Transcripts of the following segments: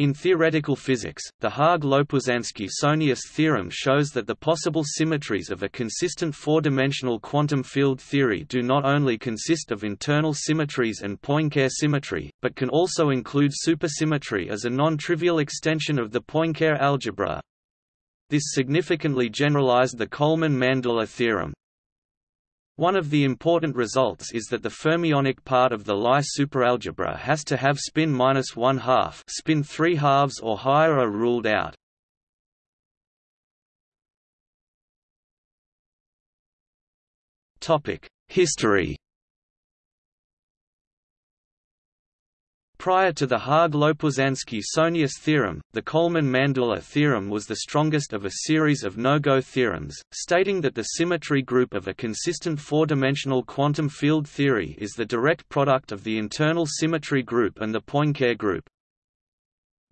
In theoretical physics, the Haag-Lopuszanski-Sohnius theorem shows that the possible symmetries of a consistent four-dimensional quantum field theory do not only consist of internal symmetries and Poincare symmetry, but can also include supersymmetry as a non-trivial extension of the Poincare algebra. This significantly generalized the Coleman-Mandula theorem. One of the important results is that the fermionic part of the Lie superalgebra has to have spin minus one half, spin three halves or higher are ruled out. Topic: History. Prior to the Haag-Lopuszanski-Sohnius theorem, the Coleman-Mandula theorem was the strongest of a series of no-go theorems, stating that the symmetry group of a consistent four-dimensional quantum field theory is the direct product of the internal symmetry group and the Poincare group.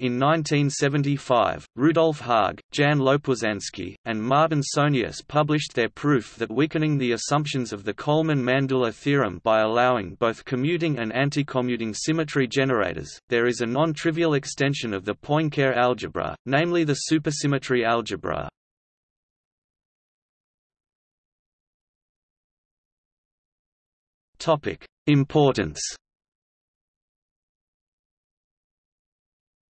In 1975, Rudolf Haag, Jan Lopuszanski, and Martin Sohnius published their proof that weakening the assumptions of the Coleman-Mandula theorem by allowing both commuting and anticommuting symmetry generators, there is a non-trivial extension of the Poincare algebra, namely the supersymmetry algebra. Importance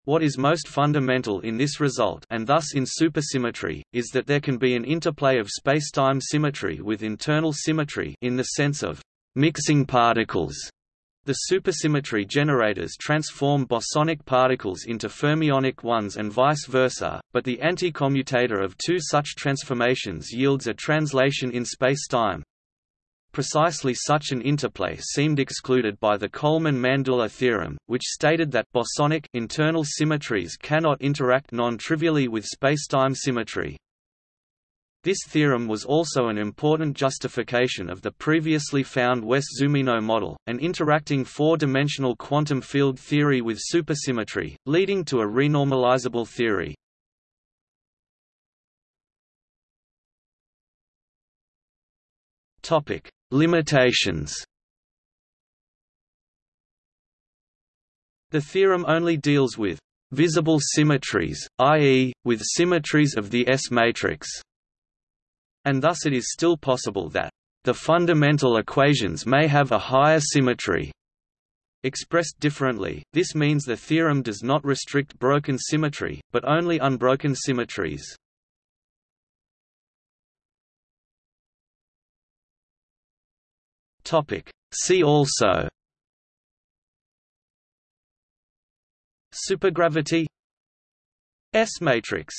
What is most fundamental in this result and thus in supersymmetry, is that there can be an interplay of spacetime symmetry with internal symmetry in the sense of mixing particles. The supersymmetry generators transform bosonic particles into fermionic ones and vice versa, but the anticommutator of two such transformations yields a translation in spacetime, Precisely such an interplay seemed excluded by the Coleman-Mandula theorem, which stated that bosonic internal symmetries cannot interact non-trivially with spacetime symmetry. This theorem was also an important justification of the previously found Wess-Zumino model, an interacting four-dimensional quantum field theory with supersymmetry, leading to a renormalizable theory. Topic: Limitations The theorem only deals with visible symmetries, i.e., with symmetries of the S matrix. And thus it is still possible that the fundamental equations may have a higher symmetry. Expressed differently, this means the theorem does not restrict broken symmetry, but only unbroken symmetries. Topic. See also Supergravity S matrix